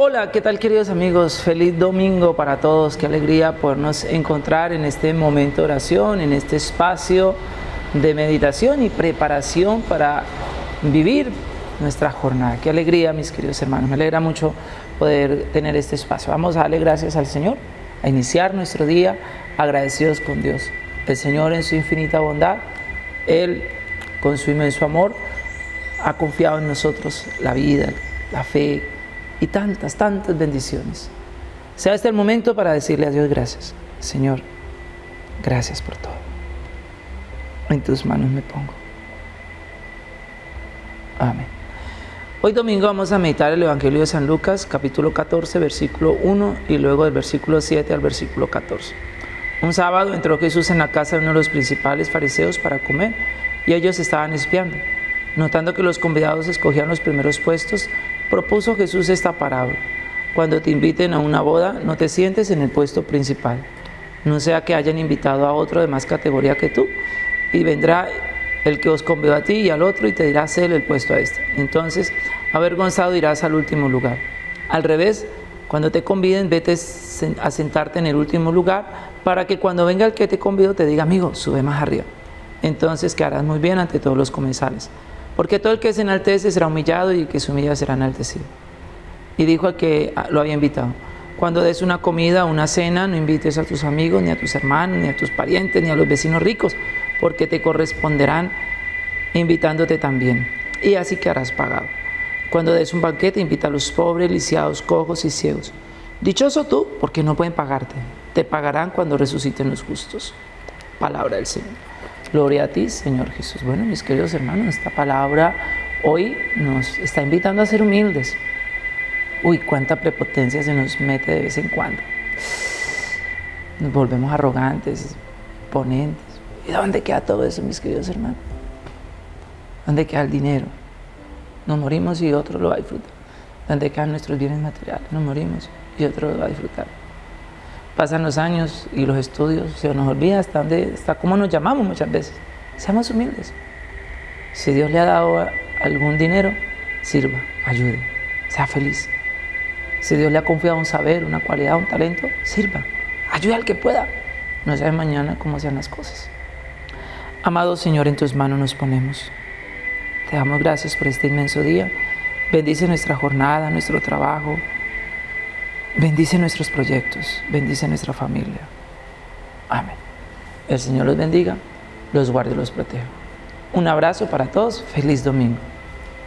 Hola, ¿qué tal queridos amigos? Feliz domingo para todos. Qué alegría podernos encontrar en este momento de oración, en este espacio de meditación y preparación para vivir nuestra jornada. Qué alegría, mis queridos hermanos. Me alegra mucho poder tener este espacio. Vamos a darle gracias al Señor, a iniciar nuestro día agradecidos con Dios. El Señor en su infinita bondad, Él con su inmenso amor, ha confiado en nosotros la vida, la fe, y tantas, tantas bendiciones. Sea este el momento para decirle a Dios gracias. Señor, gracias por todo. En tus manos me pongo. Amén. Hoy domingo vamos a meditar el Evangelio de San Lucas, capítulo 14, versículo 1 y luego del versículo 7 al versículo 14. Un sábado entró Jesús en la casa de uno de los principales fariseos para comer y ellos estaban espiando. Notando que los convidados escogían los primeros puestos, propuso Jesús esta parábola. Cuando te inviten a una boda, no te sientes en el puesto principal. No sea que hayan invitado a otro de más categoría que tú, y vendrá el que os convidó a ti y al otro y te dirá, él el puesto a este. Entonces, avergonzado irás al último lugar. Al revés, cuando te conviden, vete a sentarte en el último lugar para que cuando venga el que te convidó te diga, amigo, sube más arriba. Entonces quedarás muy bien ante todos los comensales. Porque todo el que se enaltece será humillado y el que se humilla será enaltecido. Y dijo al que lo había invitado, cuando des una comida o una cena, no invites a tus amigos, ni a tus hermanos, ni a tus parientes, ni a los vecinos ricos, porque te corresponderán invitándote también. Y así que harás pagado. Cuando des un banquete, invita a los pobres, lisiados, cojos y ciegos. Dichoso tú, porque no pueden pagarte. Te pagarán cuando resuciten los justos. Palabra del Señor. Gloria a ti, Señor Jesús. Bueno, mis queridos hermanos, esta palabra hoy nos está invitando a ser humildes. Uy, cuánta prepotencia se nos mete de vez en cuando. Nos volvemos arrogantes, ponentes. ¿Y dónde queda todo eso, mis queridos hermanos? ¿Dónde queda el dinero? Nos morimos y otro lo va a disfrutar. ¿Dónde quedan nuestros bienes materiales? Nos morimos y otro lo va a disfrutar. Pasan los años y los estudios, se nos olvida hasta, dónde, hasta cómo nos llamamos muchas veces. Seamos humildes. Si Dios le ha dado algún dinero, sirva, ayude, sea feliz. Si Dios le ha confiado un saber, una cualidad, un talento, sirva, ayude al que pueda. No sabe mañana cómo sean las cosas. Amado Señor, en tus manos nos ponemos. Te damos gracias por este inmenso día. Bendice nuestra jornada, nuestro trabajo, Bendice nuestros proyectos, bendice nuestra familia. Amén. El Señor los bendiga, los guarde y los proteja. Un abrazo para todos, feliz domingo.